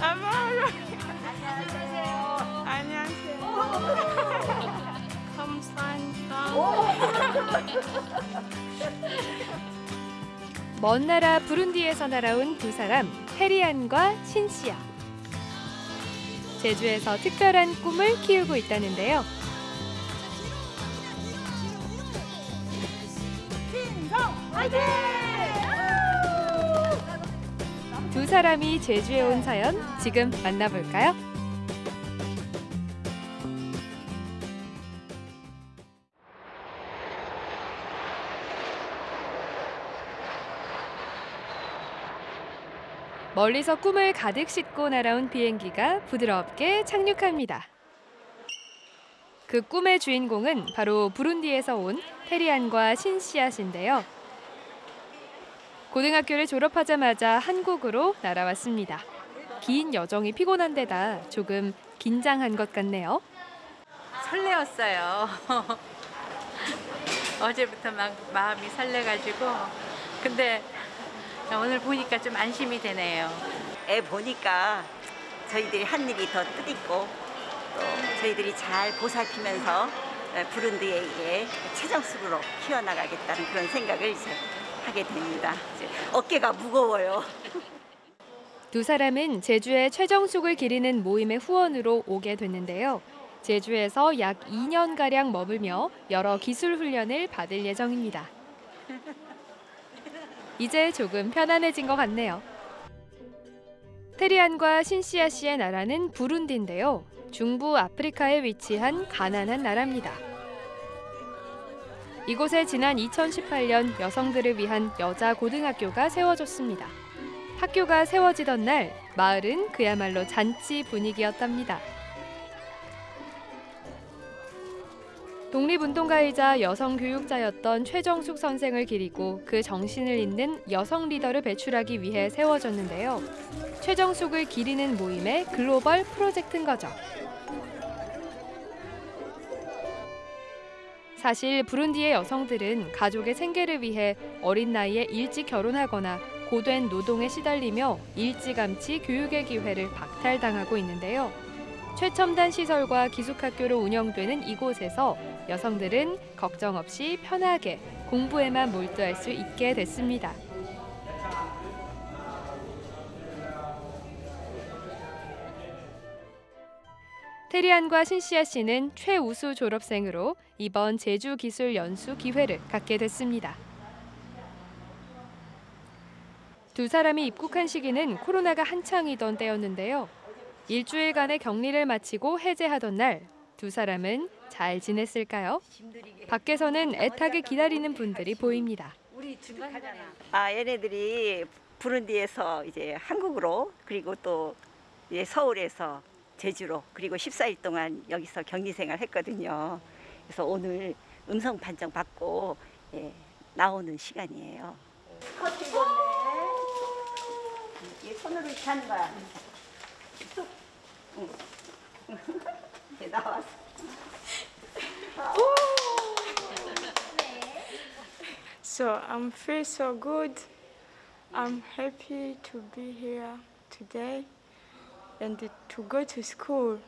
아마로. 안녕하세요. 감사합니다. 먼 나라 부룬디에서 날아온 두 사람 테리안과 신씨야. 제주에서 특별한 꿈을 키우고 있다는데요. 두 사람이 제주에 온 사연 지금 만나볼까요? 멀리서 꿈을 가득 싣고 날아온 비행기가 부드럽게 착륙합니다. 그 꿈의 주인공은 바로 부룬디에서 온 테리안과 신씨앗인데요. 고등학교를 졸업하자마자 한국으로 날아왔습니다. 긴 여정이 피곤한 데다 조금 긴장한 것 같네요. 설레었어요. 어제부터 막 마음이 설레가지고 근데 오늘 보니까 좀 안심이 되네요. 애 보니까 저희들이 한 일이 더 뜻있고 또 저희들이 잘 보살피면서 부른디에 최정숙으로 키워나가겠다는 그런 생각을 이제 하게 됩니다. 어깨가 무거워요. 두 사람은 제주의 최정숙을 기리는 모임의 후원으로 오게 됐는데요. 제주에서 약 2년가량 머물며 여러 기술 훈련을 받을 예정입니다. 이제 조금 편안해진 것 같네요. 테리안과 신시아 씨의 나라는 부룬디인데요. 중부 아프리카에 위치한 가난한 나라입니다. 이곳에 지난 2018년 여성들을 위한 여자 고등학교가 세워졌습니다. 학교가 세워지던 날 마을은 그야말로 잔치 분위기였답니다. 독립운동가이자 여성 교육자였던 최정숙 선생을 기리고 그 정신을 잇는 여성 리더를 배출하기 위해 세워졌는데요. 최정숙을 기리는 모임의 글로벌 프로젝트인 거죠. 사실 부룬디의 여성들은 가족의 생계를 위해 어린 나이에 일찍 결혼하거나 고된 노동에 시달리며 일찌감치 교육의 기회를 박탈당하고 있는데요. 최첨단 시설과 기숙학교로 운영되는 이곳에서 여성들은 걱정 없이 편하게 공부에만 몰두할 수 있게 됐습니다. 테리안과 신시아 씨는 최우수 졸업생으로 이번 제주 기술 연수 기회를 갖게 됐습니다. 두 사람이 입국한 시기는 코로나가 한창이던 때였는데요. 일주일간의 격리를 마치고 해제하던 날 두 사람은 잘 지냈을까요? 밖에서는 애타게 기다리는 분들이 보입니다. 아 얘네들이 부른디에서 이제 한국으로 그리고 또 서울에서 제주로 그리고 14일 동안 여기서 격리 생활 했거든요. 그래서 오늘 음성 판정 받고 예, 나오는 시간이에요. 스커트 입었네. 이 손으로 이렇게 하는 거야. 쑥. 응. 이제 나왔어. So I'm feel so good. I'm happy to be here today and to go to school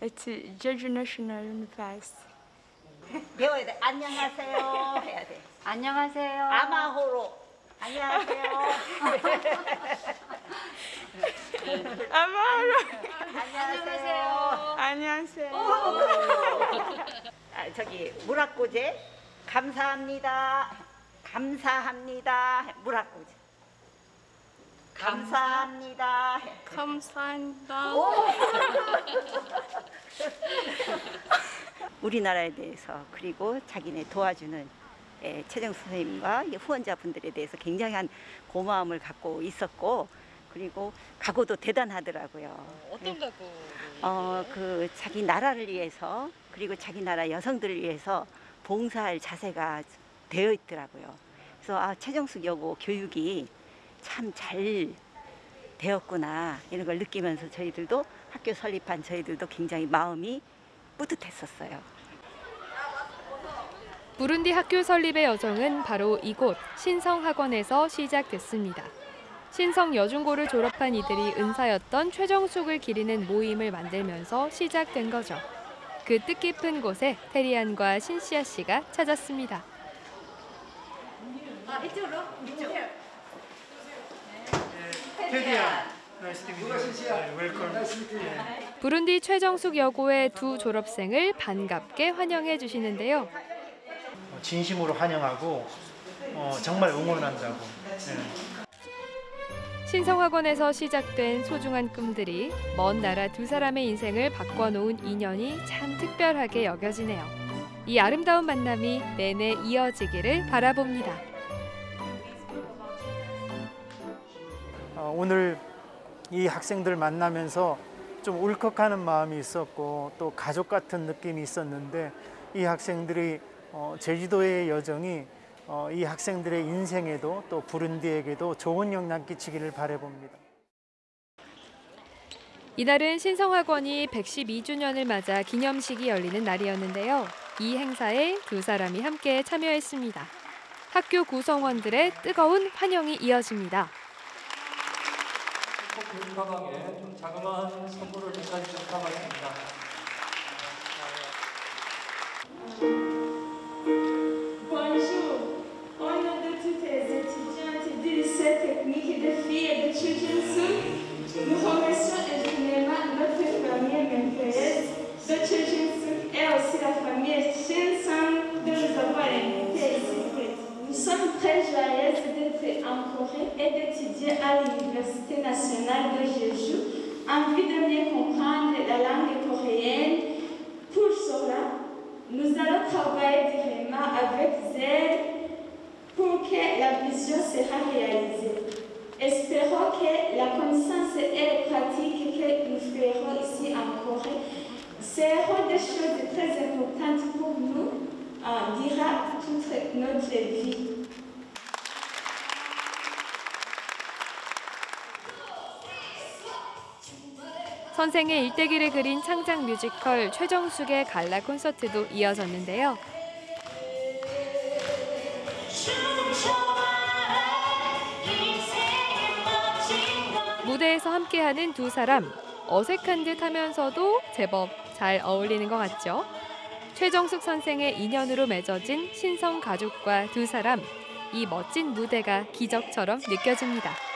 at Jeju National University. 배워야 돼. 안녕하세요. 해야 돼. 안녕하세요. 아마호로. 안녕하세요. 아마로. 안녕하세요. 안녕하세요. 아, 저기 무락고제 감사합니다. 감사합니다. 무락고제. 감사합니다. 감사합니다. 우리나라에 대해서 그리고 자기네 도와주는 예, 최정 선생님과 이 후원자분들에 대해서 굉장한 고마움을 갖고 있었고 그리고 각오도 대단하더라고요. 어떤 각오? 어, 그 자기 나라를 위해서 그리고 자기 나라 여성들을 위해서 봉사할 자세가 되어 있더라고요. 그래서 아, 최정숙 여고 교육이 참 잘 되었구나 이런 걸 느끼면서 저희들도 학교 설립한 저희들도 굉장히 마음이 뿌듯했었어요. 부룬디 학교 설립의 여정은 바로 이곳 신성학원에서 시작됐습니다. 신성 여중고를 졸업한 이들이 은사였던 최정숙을 기리는 모임을 만들면서 시작된 거죠. 그 뜻깊은 곳에 테리안과 신시아 씨가 찾았습니다. to meet you. 네. 부룬디 최정숙 여고의 두 졸업생을 반갑게 환영해 주시는데요. 어, 진심으로 환영하고 어, 정말 응원한다고. 네. 신성학원에서 시작된 소중한 꿈들이 먼 나라 두 사람의 인생을 바꿔놓은 인연이 참 특별하게 여겨지네요. 이 아름다운 만남이 내내 이어지기를 바라봅니다. 오늘 이 학생들 만나면서 좀 울컥하는 마음이 있었고 또 가족 같은 느낌이 있었는데 이 학생들이 어, 제주도의 여정이 어, 이 학생들의 인생에도 또 부른디에게도 좋은 영향 끼치기를 바라봅니다. 이날은 신성학원이 112주년을 맞아 기념식이 열리는 날이었는데요. 이 행사에 두 사람이 함께 참여했습니다. 학교 구성원들의 뜨거운 환영이 이어집니다. 교육 가방에 좀 자그마한 선물을 좀 담았습니다. Corée et d'étudier à l'Université nationale de Jeju en vue de mieux comprendre la langue coréenne. Pour cela, nous allons travailler directement avec zèle pour que la vision sera réalisée. Espérons que la connaissance et la pratique que nous ferons ici en Corée seront des choses très importantes pour nous, euh, dira toute notre vie. 선생의 일대기를 그린 창작 뮤지컬 최정숙의 갈라 콘서트도 이어졌는데요. 무대에서 함께하는 두 사람 어색한 듯 하면서도 제법 잘 어울리는 것 같죠? 최정숙 선생의 인연으로 맺어진 신성 가족과 두 사람 이 멋진 무대가 기적처럼 느껴집니다.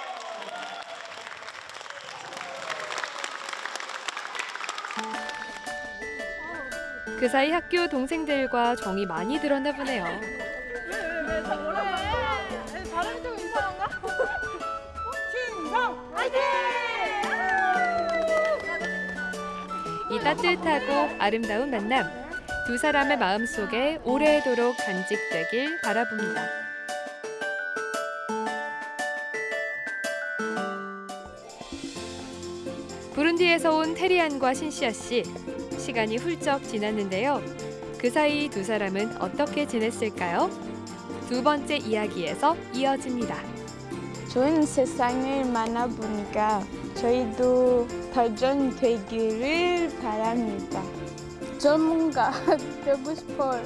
그 사이 학교 동생들과 정이 많이 들었나 보네요. 이 따뜻하고 아름다운 만남 두 사람의 마음속에 오래도록 간직되길 바라봅니다. 부룬디에서 온 테리안과 신시아 씨 시간이 훌쩍 지났는데요. 그 사이 두 사람은 어떻게 지냈을까요? 두 번째 이야기에서 이어집니다. 좋은 세상을 만나보니까 저희도 발전되기를 바랍니다. 전문가 되고 싶어요.